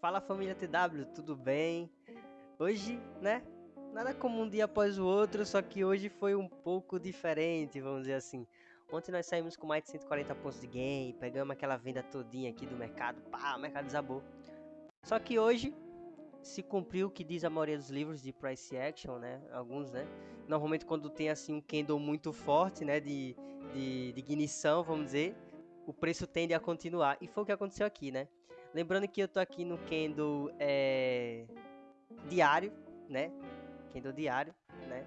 Fala família TW, tudo bem? Hoje, né? Nada como um dia após o outro, só que hoje foi um pouco diferente, vamos dizer assim. Ontem nós saímos com mais de 140 pontos de game, pegamos aquela venda todinha aqui do mercado, pá, o mercado desabou. Só que hoje se cumpriu o que diz a maioria dos livros de price action, né? Alguns, né? Normalmente quando tem assim um candle muito forte, né? De, de, de ignição, vamos dizer, o preço tende a continuar. E foi o que aconteceu aqui, né? Lembrando que eu tô aqui no candle é, diário, né? Candle diário, né?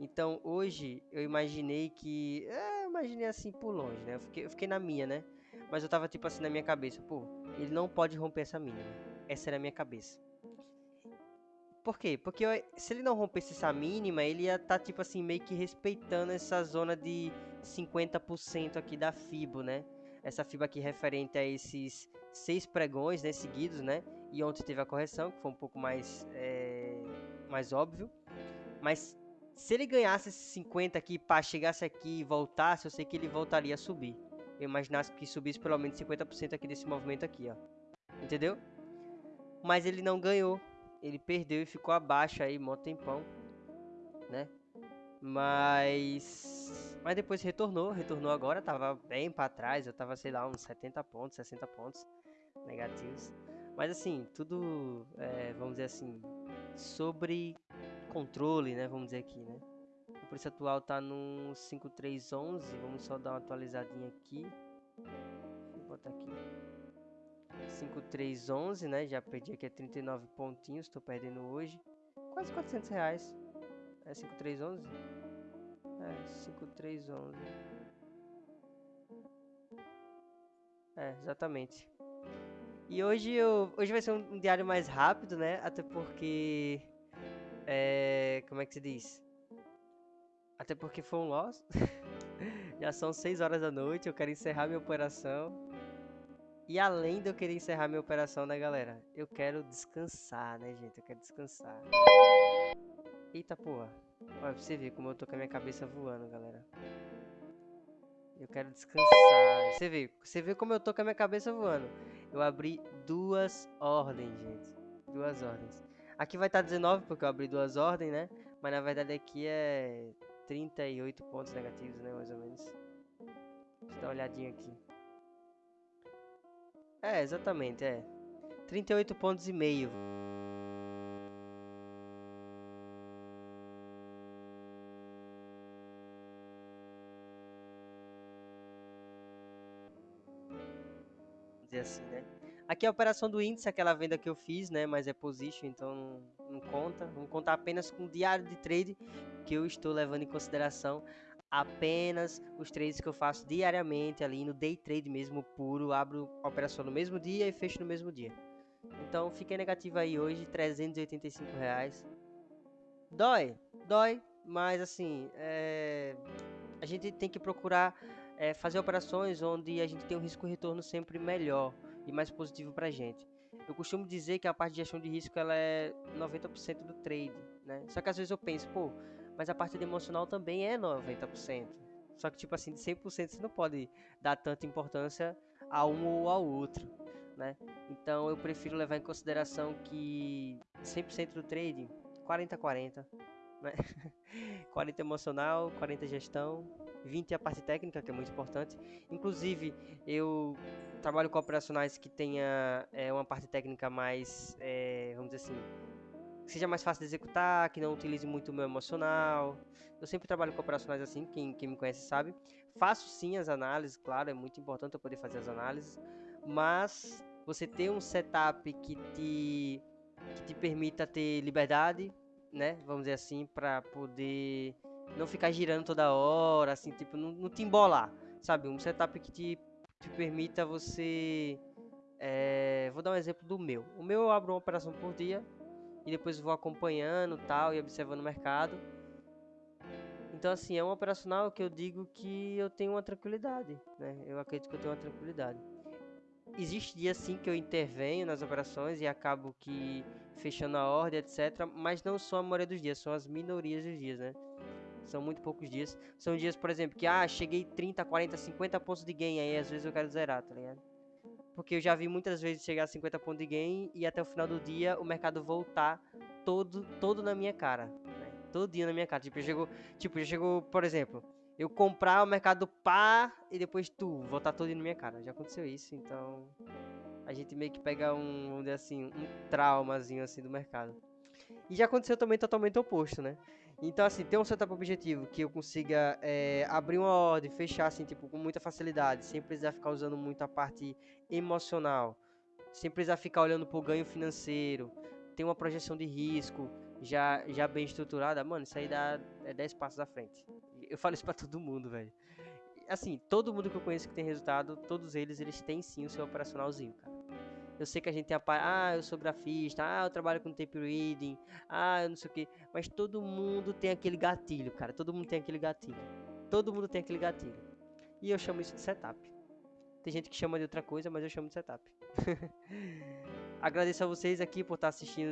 Então hoje eu imaginei que. É, imaginei assim por longe, né? Eu fiquei, eu fiquei na minha, né? Mas eu tava tipo assim na minha cabeça, pô, ele não pode romper essa mínima. Essa era a minha cabeça. Por quê? Porque eu, se ele não rompesse essa mínima, ele ia estar tá, tipo assim meio que respeitando essa zona de 50% aqui da FIBO, né? Essa FIBO aqui referente a esses seis pregões né, seguidos, né? E ontem teve a correção, que foi um pouco mais, é, mais óbvio. Mas se ele ganhasse esses 50 aqui, pá, chegasse aqui e voltasse, eu sei que ele voltaria a subir. Eu imaginasse que subisse pelo menos 50% aqui desse movimento aqui, ó. Entendeu? Mas ele não ganhou. Ele perdeu e ficou abaixo aí, mó tempão. Né? Mas... Mas depois retornou, retornou agora, tava bem para trás, eu tava, sei lá, uns 70 pontos, 60 pontos negativos. Mas assim, tudo, é, vamos dizer assim, sobre controle, né? Vamos dizer aqui, né? O preço atual tá no 5311. Vamos só dar uma atualizadinha aqui. Eu botar aqui. 5311, né? Já perdi aqui a 39 pontinhos. Estou perdendo hoje. Quase 400 reais. É 5311? É, 5311. É, exatamente. E hoje eu, hoje vai ser um, diário mais rápido, né? Até porque é, como é que se diz? Até porque foi um loss. Já são 6 horas da noite, eu quero encerrar minha operação. E além de eu querer encerrar minha operação, né, galera? Eu quero descansar, né, gente? Eu quero descansar. Eita porra. Olha, pra você ver como eu tô com a minha cabeça voando, galera. Eu quero descansar. Você vê, você vê como eu tô com a minha cabeça voando. Eu abri duas ordens, gente. Duas ordens. Aqui vai estar 19 porque eu abri duas ordens, né? Mas na verdade aqui é 38 pontos negativos, né? Mais ou menos. Deixa eu dar uma olhadinha aqui. É, exatamente, é. 38 pontos e meio. Dizer assim, né? Aqui é a operação do índice, aquela venda que eu fiz, né? Mas é position, então não, não conta. Vamos contar apenas com o diário de trade que eu estou levando em consideração apenas os trades que eu faço diariamente ali no day trade mesmo puro, abro a operação no mesmo dia e fecho no mesmo dia. Então fiquei negativo aí hoje, 385 reais. Dói, dói, mas assim, é... a gente tem que procurar é, fazer operações onde a gente tem um risco retorno sempre melhor e mais positivo para a gente. Eu costumo dizer que a parte de gestão de risco ela é 90% do trade, né? Só que às vezes eu penso, pô, mas a parte emocional também é 90%. Só que tipo assim, de 100% você não pode dar tanta importância a um ou ao outro, né? Então eu prefiro levar em consideração que 100% do trade, 40-40, né? 40 emocional, 40 gestão, 20 a parte técnica, que é muito importante. Inclusive, eu trabalho com operacionais que tenha é, uma parte técnica mais, é, vamos dizer assim, que seja mais fácil de executar, que não utilize muito o meu emocional. Eu sempre trabalho com operacionais assim, quem, quem me conhece sabe. Faço sim as análises, claro, é muito importante eu poder fazer as análises, mas você ter um setup que te, que te permita ter liberdade, né, vamos dizer assim, para poder não ficar girando toda hora, assim, tipo, não, não te embolar, sabe? Um setup que te, te permita você. É, vou dar um exemplo do meu. O meu eu abro uma operação por dia e depois vou acompanhando tal e observando o mercado. Então, assim, é um operacional que eu digo que eu tenho uma tranquilidade, né? Eu acredito que eu tenho uma tranquilidade. Existe dia sim que eu intervenho nas operações e acabo que fechando a ordem, etc. Mas não são a maioria dos dias, são as minorias dos dias, né? São muito poucos dias. São dias, por exemplo, que ah, cheguei 30, 40, 50 pontos de gain aí, às vezes eu quero zerar, tá ligado? porque eu já vi muitas vezes chegar a 50 pontos de gain e até o final do dia o mercado voltar todo, todo na minha cara. Né? Todo dia na minha cara. Tipo, chegou, tipo, já chegou, por exemplo, eu comprar o mercado pá e depois tu voltar todo na minha cara. Já aconteceu isso, então a gente meio que pega um, assim, um traumazinho assim do mercado. E já aconteceu também totalmente oposto, né? Então, assim, ter um setup objetivo que eu consiga é, abrir uma ordem, fechar, assim, tipo, com muita facilidade, sem precisar ficar usando muito a parte emocional, sem precisar ficar olhando pro ganho financeiro, ter uma projeção de risco já, já bem estruturada, mano, isso aí dá é 10 passos à frente. Eu falo isso pra todo mundo, velho. Assim, todo mundo que eu conheço que tem resultado, todos eles, eles têm sim o seu operacionalzinho, cara. Eu sei que a gente tem a parte, ah, eu sou grafista, ah, eu trabalho com tape reading, ah, eu não sei o que. Mas todo mundo tem aquele gatilho, cara. Todo mundo tem aquele gatilho. Todo mundo tem aquele gatilho. E eu chamo isso de setup. Tem gente que chama de outra coisa, mas eu chamo de setup. Agradeço a vocês aqui por estar assistindo